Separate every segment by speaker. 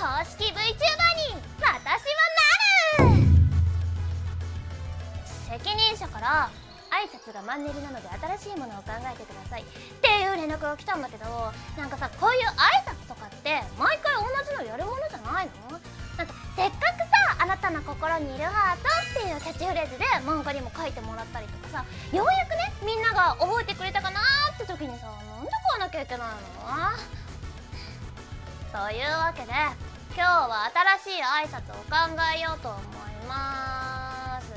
Speaker 1: 公式 VTuber に私はなる。責任者から挨拶がマンネリなので新しいものを考えてください。っていう連絡が来たんだけどなんかさこういう挨拶とかって毎回同じのやるものじゃないの？なんかせっかくさ「あなたの心にいるハート」っていうキャッチフレーズで漫画にも書いてもらったりとかさようやくねみんなが覚えてくれたかなって時にさなんで買わなきゃいけないの？というわけで今日は新しい挨拶を考えようと思います。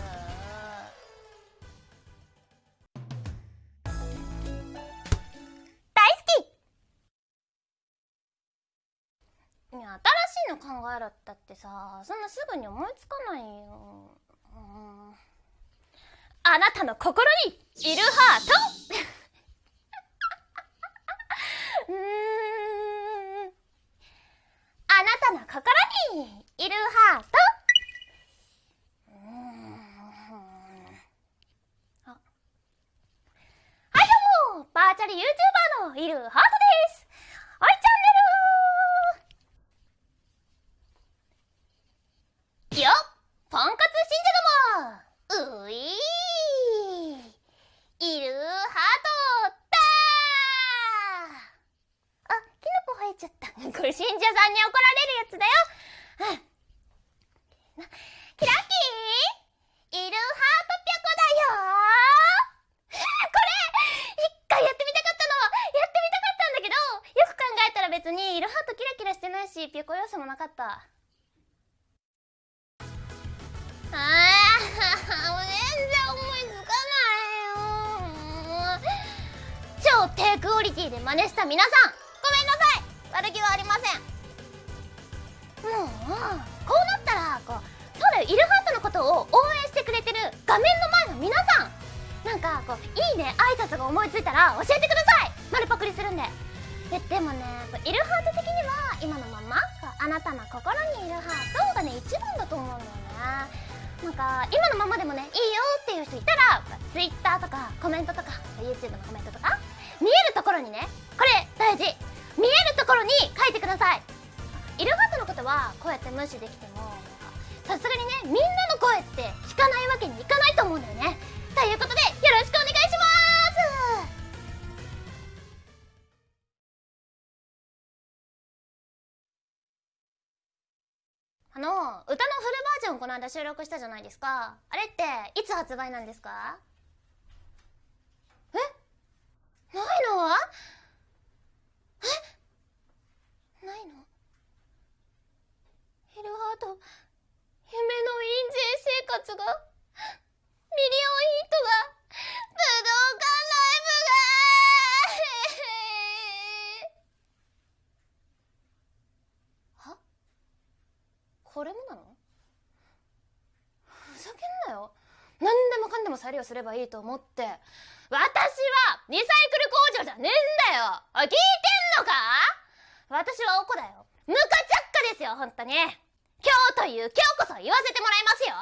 Speaker 1: 大好き！いや新しいの考えろったってさそんなすぐに思いつかないよ、うん、あなたの心にいるハートうーんあなたの心にいるハート。はいどうもバーチャル YouTuber のいるハートです。はいチャンネル。よっ。ポンコツ信者ども。ういー。いるハートだー。あキノコ生えちゃった。これ信者さんに怒られるやつだようんキラッキーいるハートぴょこだよこれ一回やってみたかったのやってみたかったんだけどよく考えたら別にいるハートキラキラしてないしぴょこ要素もなかった。あーもう 全然思いつかないよ超低クオリティで真似した皆さん。ごめんなさい。悪気はありません。もうこうなったらこうそうだよイルハートのことを応援してくれてる画面の前の皆さん。なんかこういいね挨拶が思いついたら教えてください。丸パクリするんで。えでもねイルハート的には今のままあなたの心にいるハートがね一番だと思うんだよね。なんか今のままでもねいいよっていう人いたら Twitter とかコメントとか YouTube のコメントとか見えるところにねこれ大事。見えるところに書いてください。イルハートのことはこうやって無視できてもさすがにねみんなの声って聞かないわけにいかないと思うんだよね。ということでよろしくお願いしますあの歌のフルバージョンこの間収録したじゃないですか。あれっていつ発売なんですか？え？ないの？え？ないの？ヘルハート夢の印税生活がミリオンヒットが武道館ライブがはこれもなの？ふざけんなよ。何でもかんでも再利用すればいいと思って。私はリサイクル工場じゃねえんだよ。聞いてんのか？私はおこだよ。ムカチャッカですよ本当に。今日という今日こそ言わせてもらいますよ。